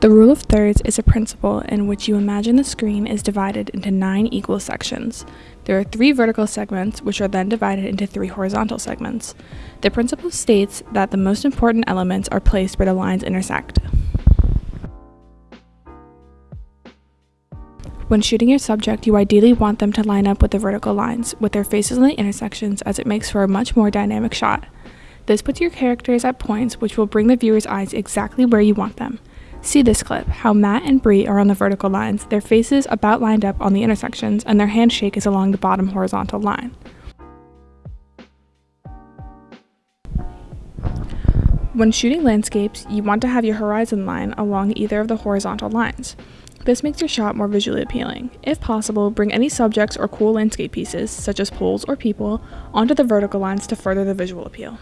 The rule of thirds is a principle in which you imagine the screen is divided into nine equal sections. There are three vertical segments, which are then divided into three horizontal segments. The principle states that the most important elements are placed where the lines intersect. When shooting your subject, you ideally want them to line up with the vertical lines, with their faces on the intersections as it makes for a much more dynamic shot. This puts your characters at points which will bring the viewer's eyes exactly where you want them. See this clip, how Matt and Bree are on the vertical lines, their faces about lined up on the intersections, and their handshake is along the bottom horizontal line. When shooting landscapes, you want to have your horizon line along either of the horizontal lines. This makes your shot more visually appealing. If possible, bring any subjects or cool landscape pieces, such as poles or people, onto the vertical lines to further the visual appeal.